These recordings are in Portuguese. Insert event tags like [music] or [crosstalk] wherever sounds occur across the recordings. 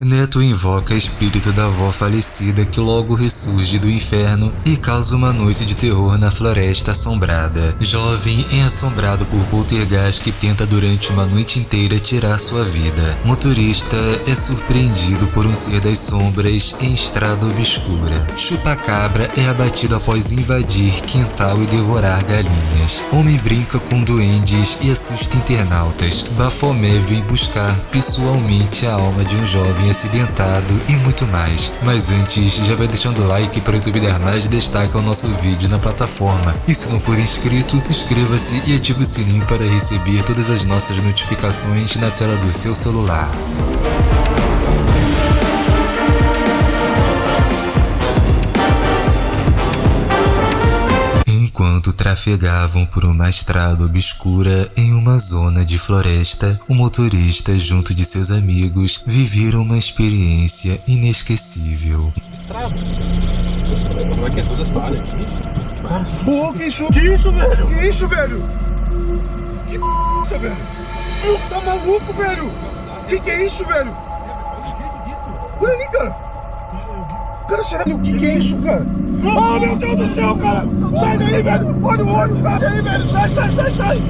Neto invoca espírito da avó falecida que logo ressurge do inferno e causa uma noite de terror na floresta assombrada. Jovem é assombrado por poltergeist que tenta durante uma noite inteira tirar sua vida. Motorista é surpreendido por um ser das sombras em estrada obscura. Chupacabra é abatido após invadir quintal e devorar galinhas. Homem brinca com duendes e assusta internautas. Bafomé vem buscar pessoalmente a alma de um jovem acidentado e muito mais. Mas antes, já vai deixando o like para o YouTube dar mais destaque ao nosso vídeo na plataforma. E se não for inscrito, inscreva-se e ative o sininho para receber todas as nossas notificações na tela do seu celular. Enquanto trafegavam por uma estrada obscura em uma zona de floresta, o motorista, junto de seus amigos, viveram uma experiência inesquecível. Como é que é toda essa área aqui? Pô, que isso? Que isso, velho? Que isso, velho? Que p velho? Tá maluco, velho? Que que é isso, velho? Olha ali, cara. Cara, sério, o que que é isso, cara? Oh, meu Deus do céu, cara! Sai daí, velho! Olha o olho, cara! Aí, velho! Sai, sai, sai, sai!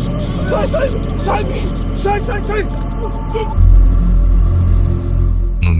Sai, sai! Sai, bicho! Sai, sai, sai!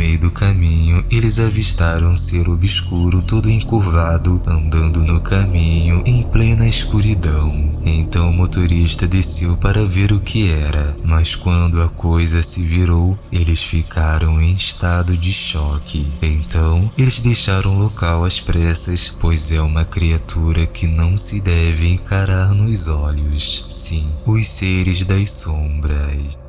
Meio do caminho, eles avistaram um ser obscuro todo encurvado, andando no caminho em plena escuridão. Então o motorista desceu para ver o que era, mas quando a coisa se virou, eles ficaram em estado de choque. Então, eles deixaram o local às pressas, pois é uma criatura que não se deve encarar nos olhos. Sim, os seres das sombras.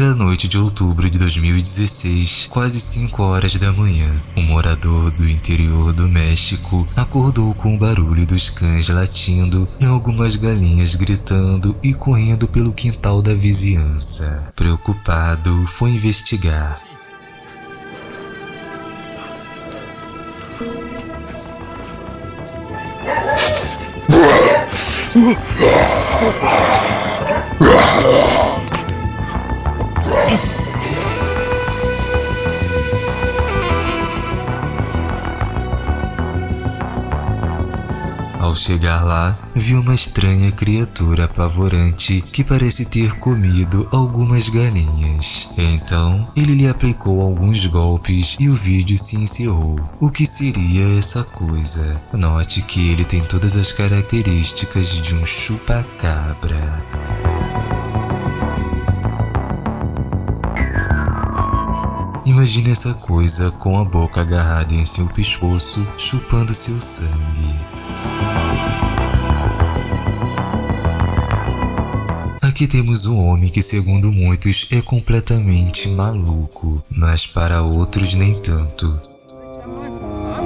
Era noite de outubro de 2016, quase 5 horas da manhã. Um morador do interior do México acordou com o barulho dos cães latindo e algumas galinhas gritando e correndo pelo quintal da vizinhança. Preocupado, foi investigar. [laughs] Ao chegar lá, viu uma estranha criatura apavorante que parece ter comido algumas galinhas. Então, ele lhe aplicou alguns golpes e o vídeo se encerrou. O que seria essa coisa? Note que ele tem todas as características de um chupacabra. Imagine essa coisa com a boca agarrada em seu pescoço, chupando seu sangue. Aqui temos um homem que, segundo muitos, é completamente maluco, mas para outros nem tanto. Ah.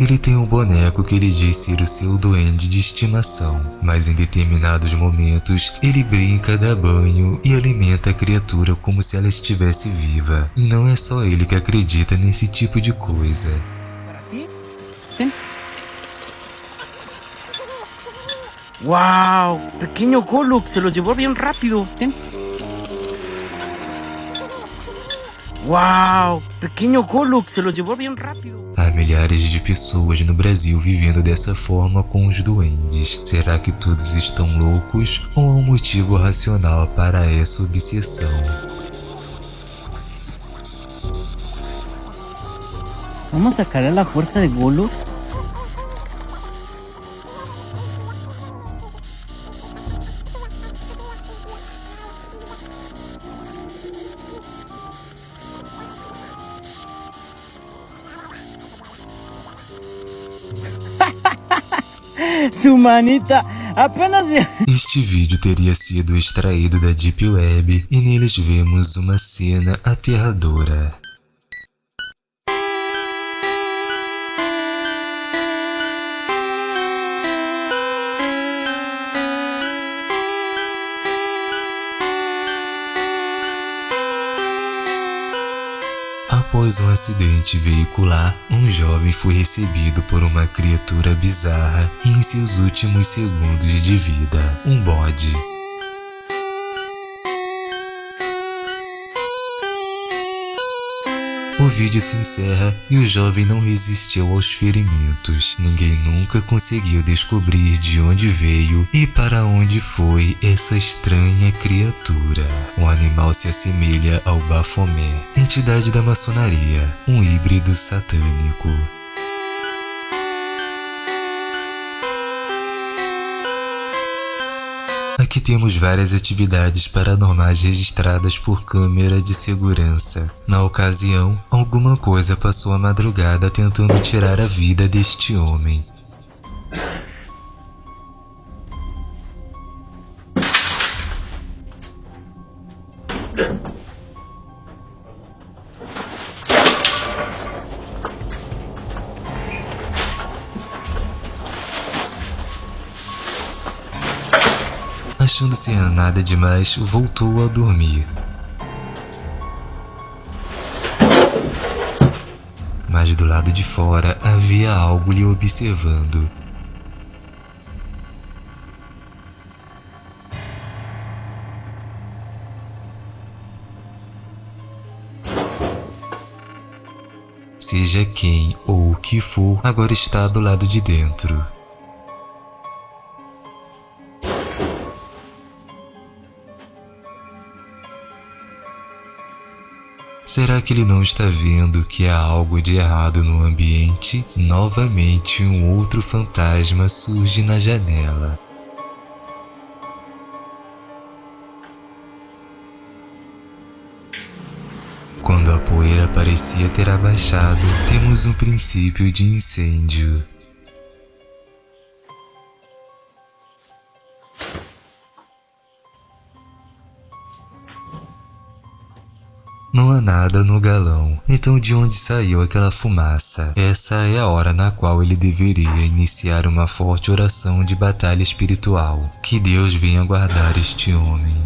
Ele tem um boneco que ele diz ser o seu duende de estimação, mas em determinados momentos ele brinca, dá banho e alimenta a criatura como se ela estivesse viva. E não é só ele que acredita nesse tipo de coisa. Para ti. ¡Wow! Pequeño Golux, se lo llevó bien rápido. Ten. ¡Wow! Pequeño Golux, se lo llevó bien rápido. Há milhares de pessoas no Brasil vivendo dessa forma com os duendes. Será que todos estão loucos ou há um motivo racional para essa obsessão? Vamos sacar a fuerza de Golo. [laughs] Su manita apenas. Este vídeo teria sido extraído da Deep Web e neles vemos uma cena aterradora. Após um acidente veicular, um jovem foi recebido por uma criatura bizarra em seus últimos segundos de vida, um bode. O vídeo se encerra e o jovem não resistiu aos ferimentos. Ninguém nunca conseguiu descobrir de onde veio e para onde foi essa estranha criatura. O animal se assemelha ao Bafomé, entidade da maçonaria, um híbrido satânico. Temos várias atividades paranormais registradas por câmera de segurança. Na ocasião, alguma coisa passou a madrugada tentando tirar a vida deste homem. Achando ser nada demais, voltou a dormir. Mas do lado de fora havia algo lhe observando. Seja quem ou o que for, agora está do lado de dentro. Será que ele não está vendo que há algo de errado no ambiente? Novamente, um outro fantasma surge na janela. Quando a poeira parecia ter abaixado, temos um princípio de incêndio. Não há nada no galão. Então de onde saiu aquela fumaça? Essa é a hora na qual ele deveria iniciar uma forte oração de batalha espiritual. Que Deus venha guardar este homem.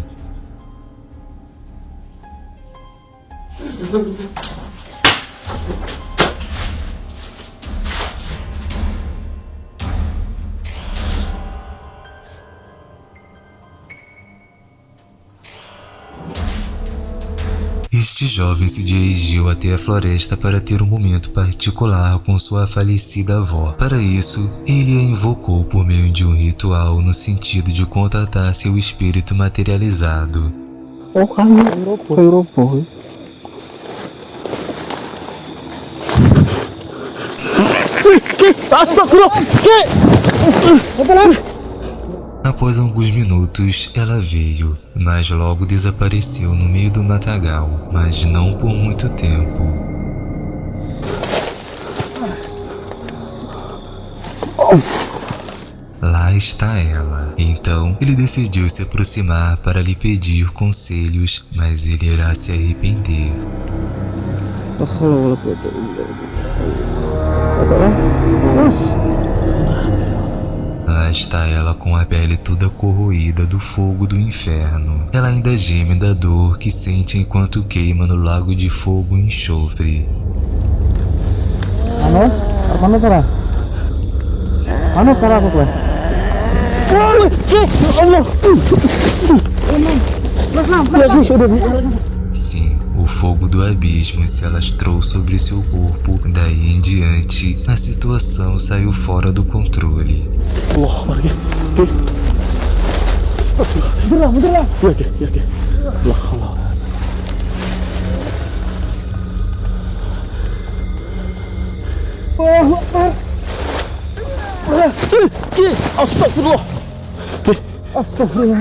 Este jovem se dirigiu até a floresta para ter um momento particular com sua falecida avó. Para isso, ele a invocou por meio de um ritual no sentido de contatar seu espírito materializado. Oh, kami Europa. Europa. Astagfirullah. Que? Após alguns minutos, ela veio, mas logo desapareceu no meio do matagal, mas não por muito tempo. Lá está ela. Então, ele decidiu se aproximar para lhe pedir conselhos, mas ele irá se arrepender. Lá está ela com a pele toda corroída do fogo do inferno. Ela ainda geme da dor que sente enquanto queima no lago de fogo e enxofre. Ano? Fogo do abismo se alastrou sobre seu corpo. Daí em diante, a situação saiu fora do controle. Astagfirullah. Allahu Akbar. Ke. Astagfirullah. Ke. Astagfirullah.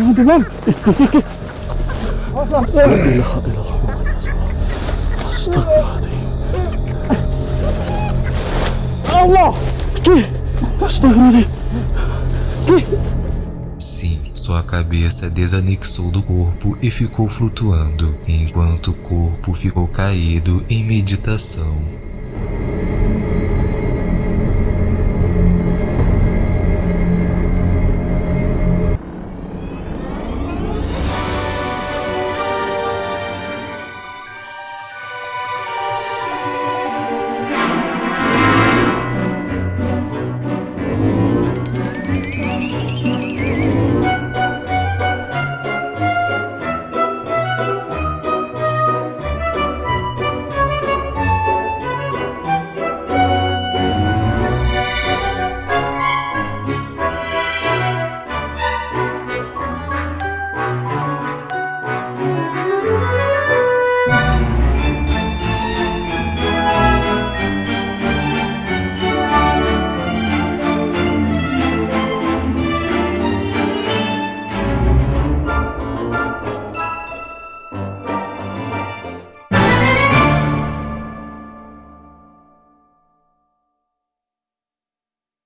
Astagfirullahaladzim. Que? Astagfirullahaladzim. Que? Sim, sua cabeça desanexou do corpo e ficou flutuando, enquanto o corpo ficou caído em meditação.